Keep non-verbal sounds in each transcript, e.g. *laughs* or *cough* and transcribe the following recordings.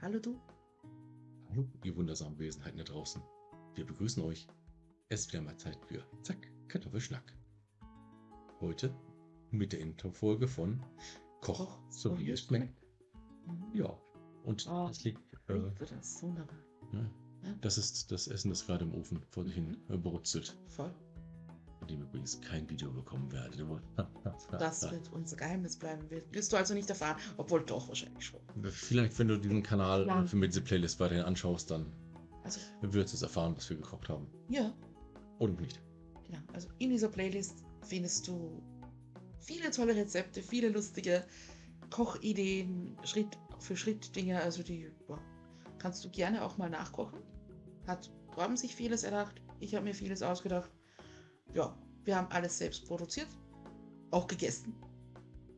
Hallo du. Hallo, ihr wundersamen Wesenheiten da draußen. Wir begrüßen euch. Es ist wieder mal Zeit für Zack, Kartoffelschnack. Heute mit der Intro-Folge von Koch, so wie es schmeckt. Mhm. Ja, und Oh, das liegt, äh, das ja, Ja. das ist das Essen, das gerade im Ofen vor sich hin äh, brutzelt, Voll. von dem übrigens kein Video bekommen werdet. *laughs* Das wird unser Geheimnis bleiben. Wir- Wirst du also nicht erfahren, obwohl doch wahrscheinlich schon. Vielleicht, wenn du diesen Kanal Ja. für mit diese Playlist weiterhin anschaust, dann Also, wirst du es erfahren, was wir gekocht haben. ja, Oder nicht. genau. Also in dieser Playlist findest du viele tolle Rezepte, viele lustige Kochideen, Schritt für Schritt Dinge, also die boah, kannst du gerne auch mal nachkochen. Hat Torben sich vieles erdacht, ich habe mir vieles ausgedacht. Ja, wir haben alles selbst produziert, auch gegessen.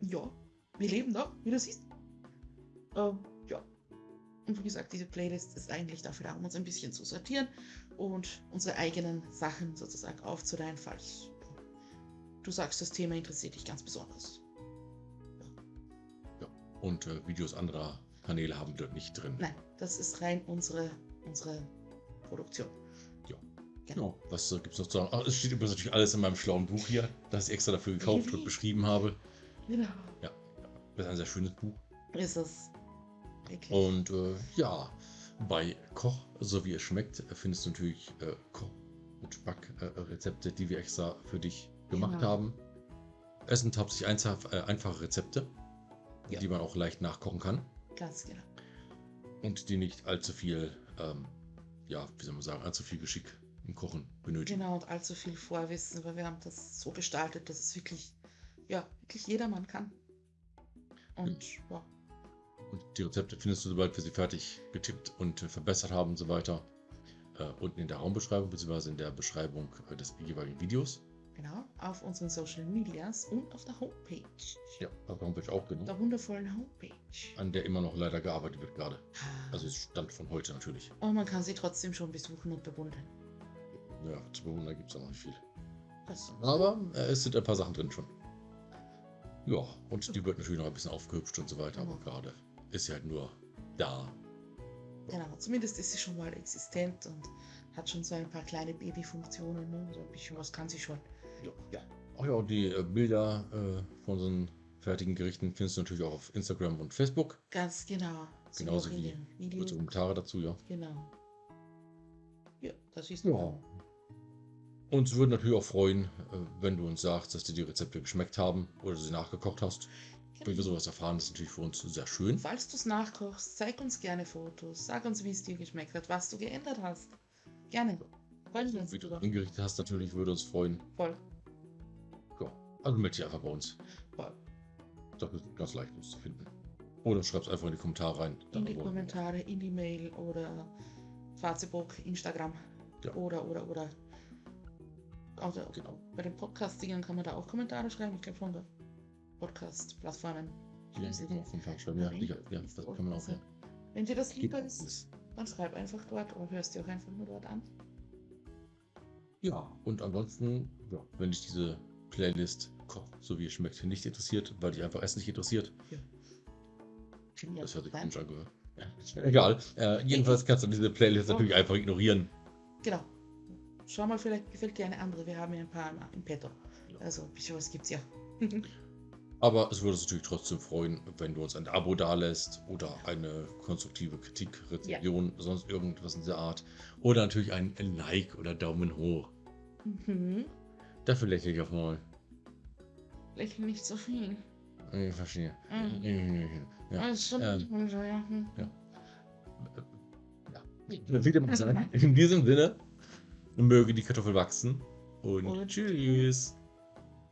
Ja, wir leben noch, wie du siehst. Ähm, ja. Und wie gesagt, diese Playlist ist eigentlich dafür da, um uns ein bisschen zu sortieren und unsere eigenen Sachen sozusagen aufzuteilen, falls du sagst, das Thema interessiert dich ganz besonders. Und äh, Videos anderer Kanäle haben wir dort nicht drin. Nein, das ist rein unsere, unsere Produktion. Ja, was äh, gibt es noch zu sagen? Ach, es steht übrigens natürlich alles in meinem schlauen Buch hier, das ich extra dafür gekauft und beschrieben habe. Genau. Das ist ein sehr schönes Buch. Ist es. Wirklich. Und äh, ja, bei Koch, so wie es schmeckt, findest du natürlich äh, Koch- und Backrezepte, die wir extra für dich gemacht Genau. haben. Es sind hauptsächlich einfach, äh, einfache Rezepte, Ja. die man auch leicht nachkochen kann Ganz genau. und die nicht allzu viel, ähm, ja, wie soll man sagen, allzu viel Geschick im Kochen benötigen. Genau, und allzu viel Vorwissen, weil wir haben das so gestaltet, dass es wirklich, ja, wirklich jedermann kann. Und ja, Und die Rezepte findest du, sobald wir sie fertig getippt und verbessert haben und so weiter, äh, unten in der Raumbeschreibung bzw. in der Beschreibung äh, des jeweiligen Videos. genau, auf unseren Social Medias und auf der Homepage. Ja, auf der Homepage auch genau. Der wundervollen Homepage. An der immer noch leider gearbeitet wird gerade. Also es stand von heute natürlich. Und man kann sie trotzdem schon besuchen und bewundern. Ja, zu bewundern gibt es auch noch nicht viel. Aber äh, es sind ein paar Sachen drin schon. Ja, und die wird natürlich noch ein bisschen aufgehübscht und so weiter, aber Mhm. gerade ist sie halt nur da. Genau, zumindest ist sie schon mal existent und hat schon so ein paar kleine Babyfunktionen. Ne? So ein bisschen was kann sie schon. Ja, ja. Ach ja, und die äh, Bilder äh, von unseren fertigen Gerichten findest du natürlich auch auf Instagram und Facebook. Ganz genau. So Genauso wie. Kurze Kommentare dazu, ja. Genau. Ja, das ist Ja. Uns würden natürlich auch freuen, äh, wenn du uns sagst, dass dir die Rezepte geschmeckt haben oder sie nachgekocht hast. Wenn wir sowas erfahren, das ist natürlich für uns sehr schön. Falls du es nachkochst, zeig uns gerne Fotos. Sag uns, wie es dir geschmeckt hat, was du geändert hast. Gerne. Freuen wir uns Wie du drüber. hingerichtet hast, natürlich würde uns freuen. Voll. Ja, also melde dich einfach bei uns. Voll. Das ist ganz leicht uns zu finden. Oder schreib es einfach in die Kommentare rein. In die Kommentare, in die Mail oder Facebook, Instagram. Ja. Oder, oder, oder. Also, Genau. bei den Podcast-Dingern kann man da auch Kommentare schreiben. Ich glaube schon, gell? Podcast-Plattformen. Ja, das kann man auf jeden Fall. Ja, ja, das kann man auch. Ja. Wenn dir das lieber alles. ist, dann schreib einfach dort oder hörst dir auch einfach nur dort an. Ja, und ansonsten, ja, wenn dich diese Playlist so wie es schmeckt, nicht interessiert, weil dich einfach Essen nicht interessiert, Ja, das hört sich komisch. Ja, egal. Äh, jedenfalls kannst du diese Playlist natürlich einfach ignorieren. Genau. Schau mal, vielleicht gefällt dir eine andere. Wir haben ja ein paar im, Petto. Also, ein bisschen was gibt's ja. *laughs* Aber es würde uns natürlich trotzdem freuen, wenn du uns ein Abo dalässt oder eine konstruktive Kritik, Rezension, sonst irgendwas in dieser Art. Oder natürlich ein Like oder Daumen hoch. Mhm. Dafür lächle ich auch mal. Lächeln nicht so viel. Ich verstehe. Mhm. Ja. Schon ähm, ja. Hm. Ja. Wie dem auch sei. *laughs* In diesem Sinne, möge die Kartoffel wachsen und Und tschüss.